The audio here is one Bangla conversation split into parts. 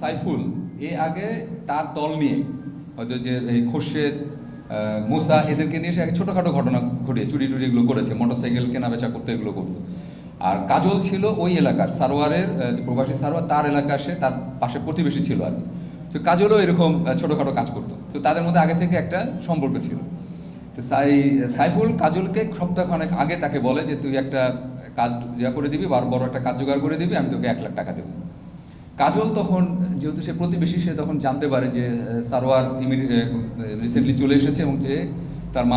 সাইফুল। এ আগে তার দল নিয়ে হয়তো যে এই খোরশেদ মুসা, এদেরকে নিয়ে সে এক ছোটোখাটো ঘটনা ঘটিয়ে চুরি টুরি এগুলো করেছে, মোটরসাইকেল কেনা বেচা করতে এগুলো করতো। আর কাজল ছিল ওই এলাকার সারোয়ারের যে প্রবাসী সারোয়ার, তার এলাকা সে তার পাশে প্রতিবেশী ছিল আর কি। তো কাজলও এরকম ছোটোখাটো কাজ করতো। তো তাদের মধ্যে আগে থেকে একটা সম্পর্ক ছিল। তো সাই, সাইফুল কাজলকে সপ্তাহখানেক আগে তাকে বলে যে, তুই একটা কাজ ইয়া করে দিবি, বা বড় একটা কাজ জোগাড় করে দিবি, আমি তোকে এক লাখ টাকা দেবো। কাজল তখন যেহেতু সে প্রতিবেশী সে তখন জানতে পারে যে সারোয়ার রিসেন্টলি চলে এসেছে এবং যে তার আহ,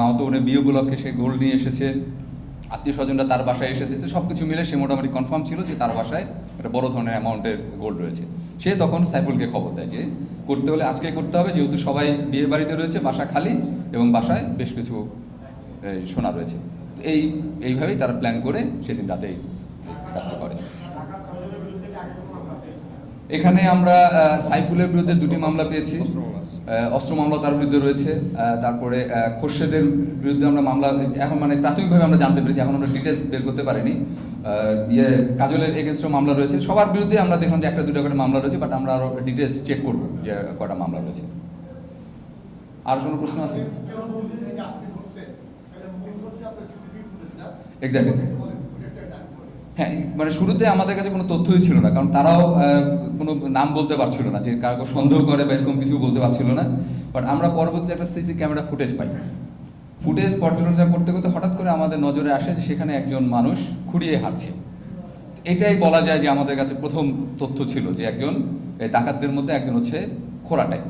মামাতো বোনের বিয়ে উপলক্ষে সে গোল্ড নিয়ে এসেছে আত্মীয় স্বজনরা তার বাসায় এসেছে তো সব কিছু মিলে সে মোটামুটি কনফার্ম ছিল যে তার বাসায় একটা বড় ধরনের অ্যামাউন্টের গোল্ড রয়েছে। সে তখন সাইফুলকে খবর দেয় যে করতে হলে আজকে করতে হবে যেহেতু সবাই বিয়ে বাড়িতে রয়েছে বাসা খালি এবং বাসায় বেশ কিছু সোনা রয়েছে। এই এইভাবেই তারা প্ল্যান করে সেদিন রাতেই কাজটা করে। এখানে আমরা সাইফুলের বিরুদ্ধে দুটি মামলা পেয়েছি। অস্ত্র মামলা তার বিরুদ্ধে রয়েছে তারপরে খোরশেদের বিরুদ্ধে আমরা মামলা, এখন মানে প্রাথমিকভাবে আমরা জানতে পেরেছি, এখন আমরা ডিটেলস বের করতে পারিনি। ইয়ে কাজলের এগেনস্টও মামলা রয়েছে। সবার বিরুদ্ধে আমরা দেখলাম যে একটা, দুটো করে মামলা রয়েছে বাট আমরা আরও ডিটেলস চেক করব যে কটা মামলা রয়েছে। আর কোনো প্রশ্ন আছে? এক্স্যাক্টলি হ্যাঁ মানে শুরুতে আমাদের কাছে কোনো তথ্যই ছিল না, কারণ তারাও কোনো নাম বলতে পারছিল না, যে কাউকে সন্দেহ করে বা এরকম কিছু বলতে পারছিল না। বাট আমরা পরবর্তীতে একটা সিসি ক্যামেরা ফুটেজ পাই। ফুটেজ পর্যালোচনা করতে করতে হঠাৎ করে আমাদের নজরে আসে যে সেখানে একজন মানুষ খুঁড়িয়ে হাঁটছে এটাই বলা যায় যে আমাদের কাছে প্রথম তথ্য ছিল যে একজন ডাকাতদের মধ্যে একজন হচ্ছে খোরাটাই।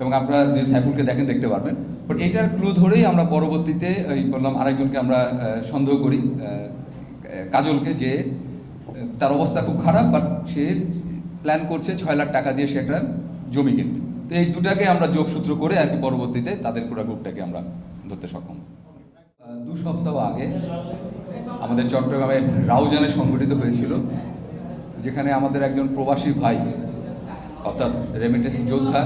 এবং আপনারা যে সাইফুলকে দেখেন, দেখতে পারবেন। বাট এটার ক্লু ধরেই আমরা পরবর্তীতে ওই বললাম, আরেকজনকে আমরা সন্দেহ করি কাজলকে যে তার অবস্থা খুব খারাপ বাট সে প্ল্যান করছে ছয় লাখ টাকা দিয়ে সে একটা জমি কিনবে। তো এই দুটাকে আমরা যোগসূত্র করে আর কি পরবর্তীতে তাদের পুরো গ্রুপটাকে আমরা ধরতে সক্ষম। দু সপ্তাহ আগে আমাদের চট্টগ্রামে রাউজানে সংগঠিত হয়েছিল, যেখানে আমাদের একজন প্রবাসী ভাই, অর্থাৎ রেমিটেন্স যোদ্ধা,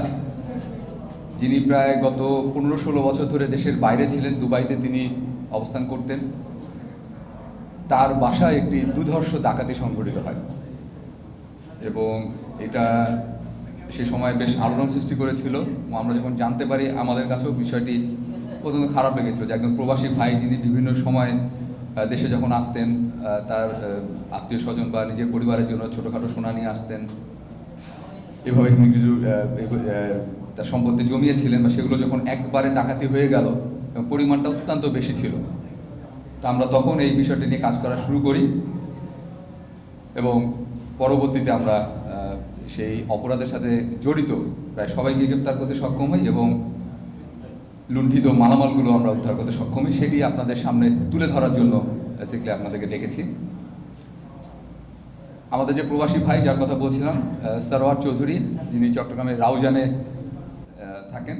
যিনি প্রায় গত পনেরো ষোলো বছর ধরে দেশের বাইরে ছিলেন, দুবাইতে তিনি অবস্থান করতেন। তার বাসায় একটি দুধর্ষ ডাকাতি সংঘটিত হয়। এবং এটা সে সময় বেশ আলোড়ন সৃষ্টি করেছিল। আমরা যখন জানতে পারি, আমাদের কাছেও বিষয়টি অত্যন্ত খারাপ লেগেছিল যে একজন প্রবাসী ভাই যিনি বিভিন্ন সময় দেশে যখন আসতেন তার আত্মীয় স্বজন বা নিজের পরিবারের জন্য ছোটোখাটো সোনা নিয়ে আসতেন। এভাবে তিনি কিছু তার সম্পত্তি জমিয়েছিলেন বা সেগুলো যখন একবারে ডাকাতি হয়ে গেল পরিমাণটা অত্যন্ত বেশি ছিল। তা আমরা তখন এই বিষয়টি নিয়ে কাজ করা শুরু করি এবং পরবর্তীতে আমরা সেই অপরাধের সাথে জড়িত প্রায় সবাইকে গ্রেপ্তার করতে সক্ষম হই এবং লুণ্ঠিত মালামালগুলো আমরা উদ্ধার করতে সক্ষম হই। সেটি আপনাদের সামনে তুলে ধরার জন্য বেসিক্যালি আপনাদেরকে ডেকেছি। আমাদের যে প্রবাসী ভাই, যার কথা বলছিলাম সরোয়ার চৌধুরী, যিনি চট্টগ্রামের রাউজানে থাকেন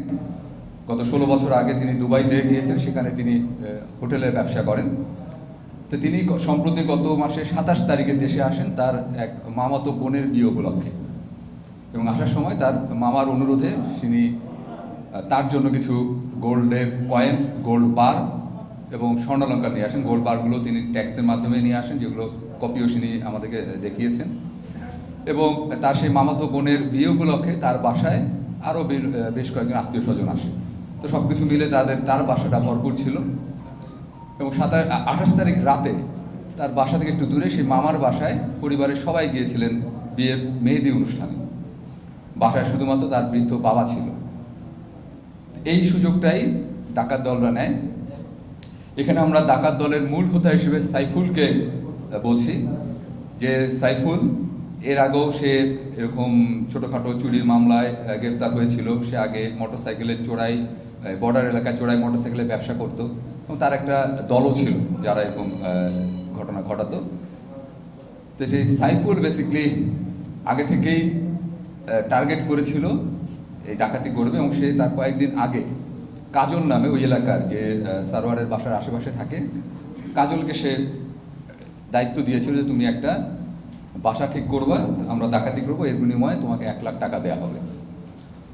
গত ষোলো বছর আগে তিনি দুবাইতে গিয়েছেন, সেখানে তিনি হোটেলে ব্যবসা করেন। তো তিনি সম্প্রতি গত মাসে সাতাশ তারিখে দেশে আসেন তার এক মামাতো বোনের বিয়ে উপলক্ষে। এবং আসার সময় তার মামার অনুরোধে তিনি তার জন্য কিছু গোল্ডের কয়েন, গোল্ড বার এবং স্বর্ণালঙ্কার নিয়ে আসেন। গোল্ড বারগুলো তিনি ট্যাক্সের মাধ্যমে নিয়ে আসেন, যেগুলো কপিও তিনি আমাদেরকে দেখিয়েছেন। এবং তার সেই মামাতো বোনের বিয়ে উপলক্ষে তার বাসায় আরও বেশ কয়েকজন আত্মীয় স্বজন আসে তো সব কিছু মিলে তাদের, তার বাসাটা ভরপুর ছিল। এবং সাতাশ আঠাশ তারিখ রাতে তার বাসা থেকে একটু দূরে সেই মামার বাসায় পরিবারের সবাই গিয়েছিলেন বিয়ের মেহেদি অনুষ্ঠানে। বাসায় শুধুমাত্র তার বৃদ্ধ বাবা ছিল। এই সুযোগটাই ডাকাত দলরা নেয়। এখানে আমরা ডাকাত দলের মূল হোতা হিসেবে সাইফুলকে বলছি যে সাইফুল, এর আগেও সে এরকম ছোটোখাটো চুরির মামলায় গ্রেফতার হয়েছিল। সে আগে মোটরসাইকেলের চোরাই বর্ডার এলাকায় চোরাই মোটরসাইকেলের ব্যবসা করতো এবং তার একটা দলও ছিল যারা এরকম ঘটনা ঘটাতো। তো সেই সাইফুল বেসিকলি আগে থেকেই টার্গেট করেছিল এই ডাকাতি করবে এবং সে তার কয়েকদিন আগে কাজল নামে ওই এলাকার যে সারোয়ারের বাসার আশেপাশে থাকে, কাজলকে সে দায়িত্ব দিয়েছিল যে তুমি একটা বাসা ঠিক করবা, আমরা ডাকাতি করব, এর বিনিময়ে তোমাকে এক লাখ টাকা দেওয়া হবে।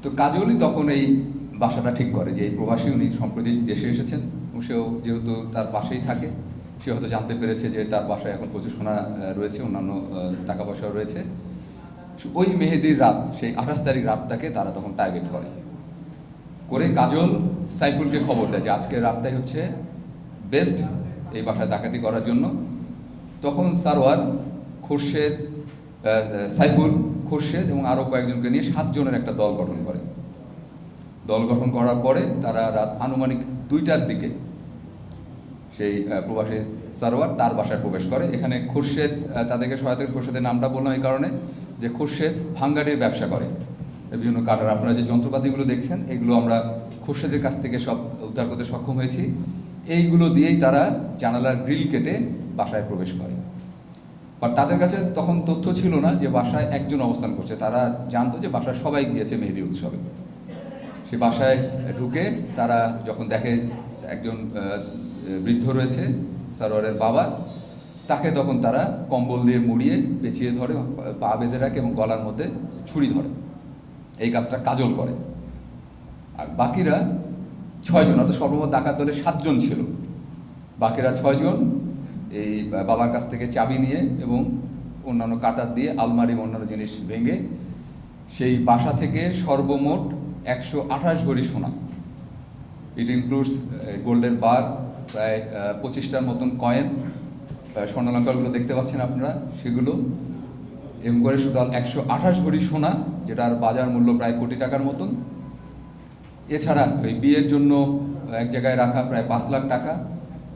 তো কাজলই তখন এই বাসাটা ঠিক করে যে এই প্রবাসী উনি সম্প্রতি দেশে এসেছেন সেও যেহেতু তার পাশেই থাকে, সে হয়তো জানতে পেরেছে যে তার বাসায় এখন প্রচুর সোনা রয়েছে, অন্যান্য টাকা পয়সাও রয়েছে। ওই মেহেদির রাত, সেই আঠাশ তারিখ রাতটাকে তারা তখন টার্গেট করে। করে কাজল সাইফুলকে খবর দেয় যে আজকের রাতটাই হচ্ছে বেস্ট এই বাসায় ডাকাতি করার জন্য। তখন সারোয়ার, খোরশেদ সাইফুল, খোরশেদ এবং আরও কয়েকজনকে নিয়ে সাতজনের একটা দল গঠন করে। দল গঠন করার পরে তারা রাত আনুমানিক দুইটার দিকে সেই প্রবাসী সারোয়ার তার বাসায় প্রবেশ করে। এখানে খুরশেদ তাদেরকে সহায়তা খুরশেদের নামটা বললাম এই কারণে, যে খুরশেদ ভাঙ্গারির ব্যবসা করে। বিভিন্ন কাটার, আপনারা যে যন্ত্রপাতিগুলো দেখছেন, এগুলো আমরা খুরশেদের কাছ থেকে সব উদ্ধার করতে সক্ষম হয়েছি। এইগুলো দিয়েই তারা জানালার গ্রিল কেটে বাসায় প্রবেশ করে। আর তাদের কাছে তখন তথ্য ছিল না যে বাসায় একজন অবস্থান করছে। তারা জানতো যে বাসায় সবাই গিয়েছে মেহেদি উৎসবে। সে বাসায় ঢুকে তারা যখন দেখে একজন বৃদ্ধ রয়েছে, সারোয়ারের বাবা, তাকে তখন তারা কম্বল দিয়ে মুড়িয়ে পেঁচিয়ে ধরে, পা বেঁধে রাখে এবং গলার মধ্যে ছুরি ধরে। এই কাজটা কাজল করে। আর বাকিরা ছয়জন, অর্থাৎ সর্বমোট ডাকাত দলে সাতজন ছিল। বাকিরা ছয়জন এই বাবার কাছ থেকে চাবি নিয়ে এবং অন্যান্য কাটার দিয়ে আলমারি অন্যান্য জিনিস ভেঙে সেই বাসা থেকে সর্বমোট একশো আঠাশ ভরি সোনা। ইট ইনক্লুডস গোল্ডের বার প্রায় পঁচিশটার মতন কয়েন স্বর্ণলঙ্কারগুলো দেখতে পাচ্ছেন আপনারা, সেগুলো। এম করে টোটাল একশো আঠাশ ভরি সোনা, যেটার বাজার মূল্য প্রায় কোটি টাকার মতন। এছাড়া ওই বিয়ের জন্য এক জায়গায় রাখা প্রায় পাঁচ লাখ টাকা,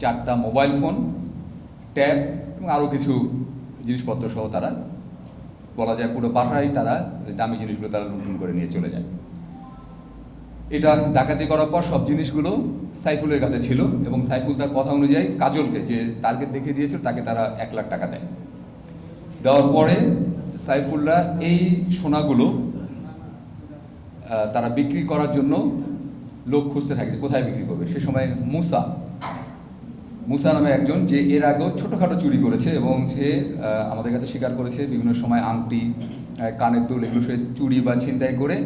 চারটা মোবাইল ফোন ট্যাব এবং আরও কিছু জিনিসপত্র সহ তারা, বলা যায় পুরো বাসায় তারা দামি জিনিসগুলো তারা লুণ্ঠন করে নিয়ে চলে যায়। এটা ডাকাতি করার পর সব জিনিসগুলো সাইফুলের কাছে ছিল এবং সাইফুল তার কথা অনুযায়ী কাজলকে যে টার্গেট দেখিয়ে দিয়েছিল, তাকে তারা এক লাখ টাকা দেয়। দেওয়ার পরে সাইফুলরা এই সোনাগুলো তারা বিক্রি করার জন্য লোক খুঁজতে থাকে কোথায় বিক্রি করবে। সে সময় মুসা মুসা নামে একজন যে এর আগেও ছোটোখাটো চুরি করেছে এবং সে আমাদের কাছে স্বীকার করেছে বিভিন্ন সময় আংটি কানের দুল, এগুলো সে চুরি বা ছিনতাই করে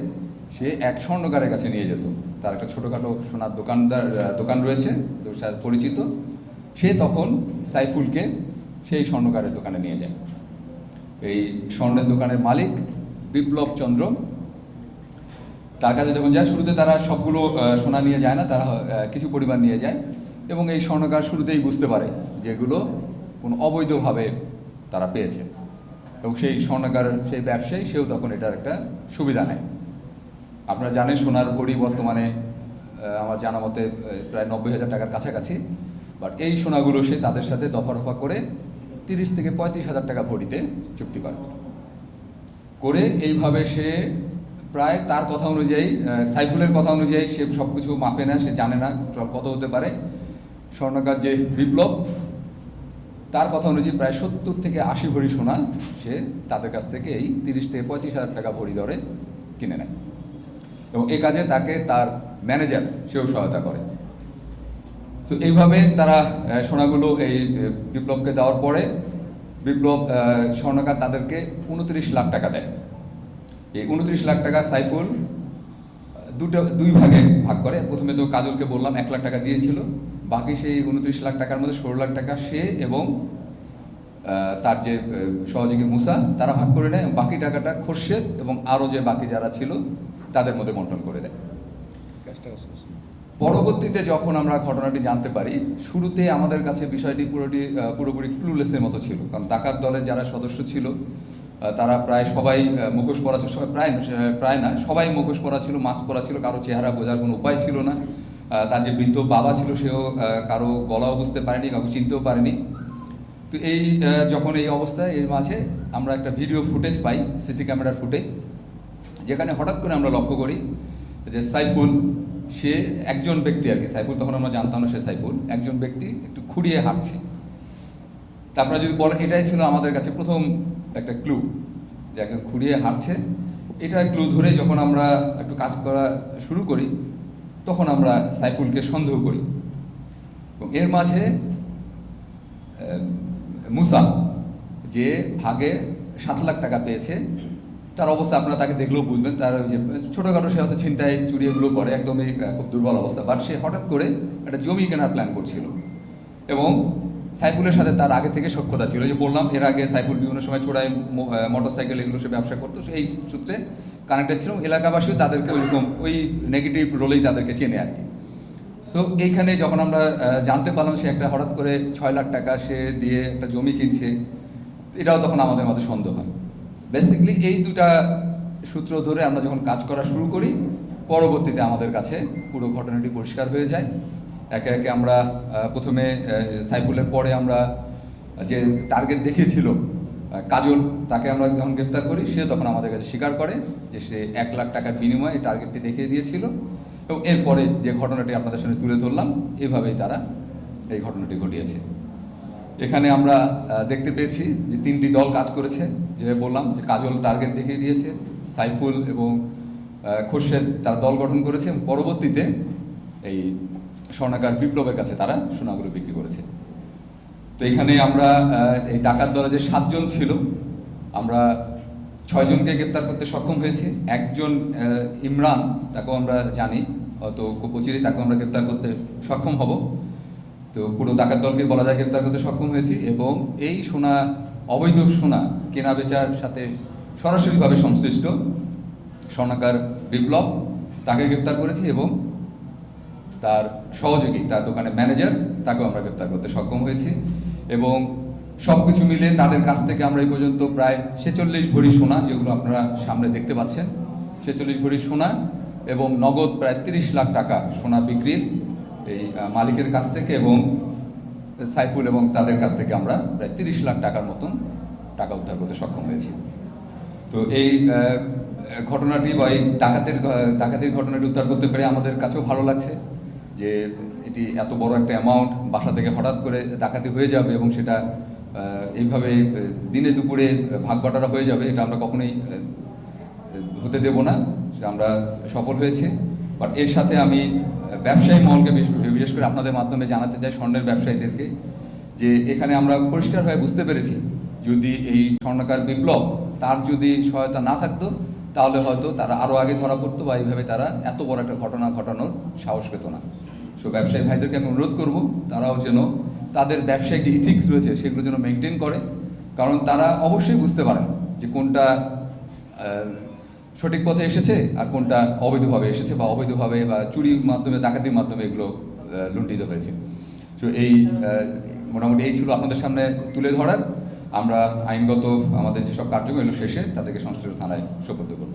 সে এক স্বর্ণকারের কাছে নিয়ে যেত। তার একটা ছোটোখাটো সোনার দোকানদার দোকান রয়েছে, তো স্যার পরিচিত। সে তখন সাইফুলকে সেই স্বর্ণকারের দোকানে নিয়ে যায়। এই স্বর্ণের দোকানের মালিক বিপ্লব চন্দ্র, তার কাছে যখন যায়, শুরুতে তারা সবগুলো সোনা নিয়ে যায় না, তারা কিছু পরিমাণ নিয়ে যায় এবং এই স্বর্ণকার শুরুতেই বুঝতে পারে যেগুলো কোনো অবৈধভাবে তারা পেয়েছে। এবং সেই স্বর্ণকার, সেই ব্যবসায়ী, সেও তখন এটার একটা সুবিধা নেয়। আপনারা জানেন সোনার ভরি বর্তমানে আমার জানা মতে প্রায় নব্বই হাজার টাকার কাছাকাছি। বাট এই সোনাগুলো সে তাদের সাথে দফা রফা করে তিরিশ থেকে পঁয়ত্রিশ হাজার টাকা ভরিতে চুক্তি করে। করে এইভাবে সে প্রায় তার কথা অনুযায়ী সাইফুলের কথা অনুযায়ী সে সব কিছু মাপে না, সে জানে না কত হতে পারে। স্বর্ণকার যে বিপ্লব, তার কথা অনুযায়ী প্রায় সত্তর থেকে আশি ভরি সোনা সে তাদের কাছ থেকে এই তিরিশ থেকে পঁয়ত্রিশ হাজার টাকা ভরি দরে কিনে নেয়। এবং এই কাজে তাকে তার ম্যানেজার সেও সহায়তা করে। তো এইভাবে তারা সোনাগুলো এই বিপ্লবকে দেওয়ার পরে বিপ্লব স্বর্ণকার তাদেরকে উনত্রিশ লাখ টাকা দেয়। এই উনত্রিশ লাখ টাকা সাইফুল দুটো, দুই ভাগে ভাগ করে। প্রথমে তো কাজলকে বললাম এক লাখ টাকা দিয়েছিল, বাকি সেই উনত্রিশ লাখ টাকার মধ্যে ষোলো লাখ টাকা সে এবং তার যে সহযোগী মুসা, তারা ভাগ করে নেয়। বাকি টাকাটা খোরশেদ এবং আরও যে বাকি যারা ছিল তাদের মধ্যে বন্টন করে দেয়। পরবর্তীতে যখন আমরা ঘটনাটি জানতে পারি শুরুতে আমাদের কাছে বিষয়টি পুরোটি পুরোপুরি ক্লুলেসের মতো ছিল। কারণ ডাকাত দলের যারা সদস্য ছিল তারা প্রায় সবাই মুখোশ পরা ছিল প্রায় প্রায় না সবাই মুখোশ পরা ছিল মাস্ক পরা ছিল কারও চেহারা বোঝার কোনো উপায় ছিল না। তার যে বৃদ্ধ বাবা ছিল সেও কারও গলাও বুঝতে পারেনি কাউকে চিনতেও পারেনি। তো এই যখন এই অবস্থায় এর মাঝে আমরা একটা ভিডিও ফুটেজ পাই সিসি ক্যামেরার ফুটেজ যেখানে হঠাৎ করে আমরা লক্ষ্য করি যে সাইফুল, সে একজন ব্যক্তি আর কি, সাইফুল তখন আমরা জানতাম না সে সাইফুল, একজন ব্যক্তি একটু খুঁড়িয়ে হাঁটছে। তারপরে যদি বলেন, এটাই ছিল আমাদের কাছে প্রথম একটা ক্লু যে একজন খুঁড়িয়ে হাঁটছে। এটা ক্লু ধরে যখন আমরা একটু কাজ করা শুরু করি, তখন আমরা সাইফুলকে সন্দেহ করি। এবং এর মাঝে মুসা, যে ভাগে সাত লাখ টাকা পেয়েছে তার অবস্থা আপনারা তাকে দেখলেও বুঝবেন। তার যে, ছোটোখাটো সে হয়তো ছিনতাই চুরি এগুলো করে, একদমই খুব দুর্বল অবস্থা। বাট সে হঠাৎ করে একটা জমি কেনার প্ল্যান করছিল। এবং সাইফুলের সাথে তার আগে থেকে সক্ষতা ছিল। যে বললাম, এর আগে সাইফুল বিভিন্ন সময় ছোড়ায় মোটর সাইকেল এগুলো সে ব্যবসা করতো এই সূত্রে কানেক্টেড ছিল। এলাকাবাসীও তাদেরকে ওইরকম, ওই নেগেটিভ রোলেই তাদেরকে চেনে আর কি। তো এইখানে যখন আমরা জানতে পারলাম সে একটা হঠাৎ করে ছয় লাখ টাকা সে দিয়ে একটা জমি কিনছে, এটাও তখন আমাদের মধ্যে সন্দেহ হয়। বেসিক্যালি এই দুটা সূত্র ধরে আমরা যখন কাজ করা শুরু করি, পরবর্তীতে আমাদের কাছে পুরো ঘটনাটি পরিষ্কার হয়ে যায়। একে একে আমরা প্রথমে সাইফুলের পরে আমরা যে টার্গেট দেখিয়েছিল কাজল, তাকে আমরা যখন গ্রেফতার করি, সে তখন আমাদের কাছে স্বীকার করে যে সে এক লাখ টাকার বিনিময়ে এই টার্গেটটি দেখিয়ে দিয়েছিল। এবং এরপরে যে ঘটনাটি আপনাদের সামনে তুলে ধরলাম, এভাবেই তারা এই ঘটনাটি ঘটিয়েছে। এখানে আমরা দেখতে পেয়েছি যে তিনটি দল কাজ করেছে যে বললাম যে কাজল টার্গেট দেখিয়ে দিয়েছে, সাইফুল এবং খোরশেদ তারা দল গঠন করেছে পরবর্তীতে এই স্বর্ণাকার বিপ্লবের কাছে তারা সোনাগুলো বিক্রি করেছে। তো এখানে আমরা এই ডাকাত দলে যে সাতজন ছিল, আমরা ছয়জনকে গ্রেপ্তার করতে সক্ষম হয়েছি। একজন ইমরান, তাকেও আমরা জানি খুব অচিরেই তাকেও আমরা গ্রেপ্তার করতে সক্ষম হব। তো পুরো ডাকাত দলকে বলা যায় গ্রেপ্তার করতে সক্ষম হয়েছি এবং এই সোনা, অবৈধ সোনা কেনা বেচার সাথে সরাসরিভাবে সংশ্লিষ্ট স্বর্ণাকার বিপ্লব তাকে গ্রেপ্তার করেছি এবং তার সহযোগী, তার দোকানের ম্যানেজার তাকেও আমরা গ্রেপ্তার করতে সক্ষম হয়েছি এবং সব কিছু মিলে তাদের কাছ থেকে আমরা এই পর্যন্ত প্রায় ছেচল্লিশ ভরি সোনা, যেগুলো আপনারা সামনে দেখতে পাচ্ছেন, ছেচল্লিশ ভরি সোনা এবং নগদ প্রায় তিরিশ লাখ টাকা সোনা বিক্রির এই মালিকের কাছ থেকে এবং সাইফুল এবং তাদের কাছ থেকে আমরা প্রায় তিরিশ লাখ টাকার মতন টাকা উদ্ধার করতে সক্ষম হয়েছি। তো এই ঘটনাটি বা এই ডাকাতের ডাকাতির ঘটনাটি উদ্ধার করতে পেরে আমাদের কাছেও ভালো লাগছে যে এটি এত বড় একটা অ্যামাউন্ট বাসা থেকে হঠাৎ করে ডাকাতি হয়ে যাবে এবং সেটা এইভাবে দিনে দুপুরে ভাগ বাটারা হয়ে যাবে, এটা আমরা কখনোই হতে দেব না। আমরা সফল হয়েছে। বাট এর সাথে আমি ব্যবসায়ী মহলকে বিশেষ করে আপনাদের মাধ্যমে জানাতে চাই স্বর্ণের ব্যবসায়ীদেরকে, যে এখানে আমরা পরিষ্কার হয়ে বুঝতে পেরেছি, যদি এই স্বর্ণকার বিপ্লব তার যদি সহায়তা না থাকতো, তাহলে হয়তো তারা আরও আগে ধরা পড়তো বা এইভাবে তারা এত বড় একটা ঘটনা ঘটানোর সাহস পেত না। সো ব্যবসায়ী ভাইদেরকে আমি অনুরোধ করব, তারাও যেন তাদের ব্যবসায়িক যে ইথিক্স রয়েছে, সেগুলো যেন মেনটেন করে, কারণ তারা অবশ্যই বুঝতে পারেন যে কোনটা সঠিক পথে এসেছে আর কোনটা অবৈধভাবে এসেছে বা অবৈধভাবে বা চুরির মাধ্যমে, ডাকাতির মাধ্যমে এগুলো লুণ্ঠিত হয়েছে। তো এই মোটামুটি এই ছিল আপনাদের সামনে তুলে ধরার। আমরা আইনগত আমাদের যেসব কার্যক্রম এগুলো শেষে তাদেরকে সংশ্লিষ্ট থানায় সোপর্দ করব।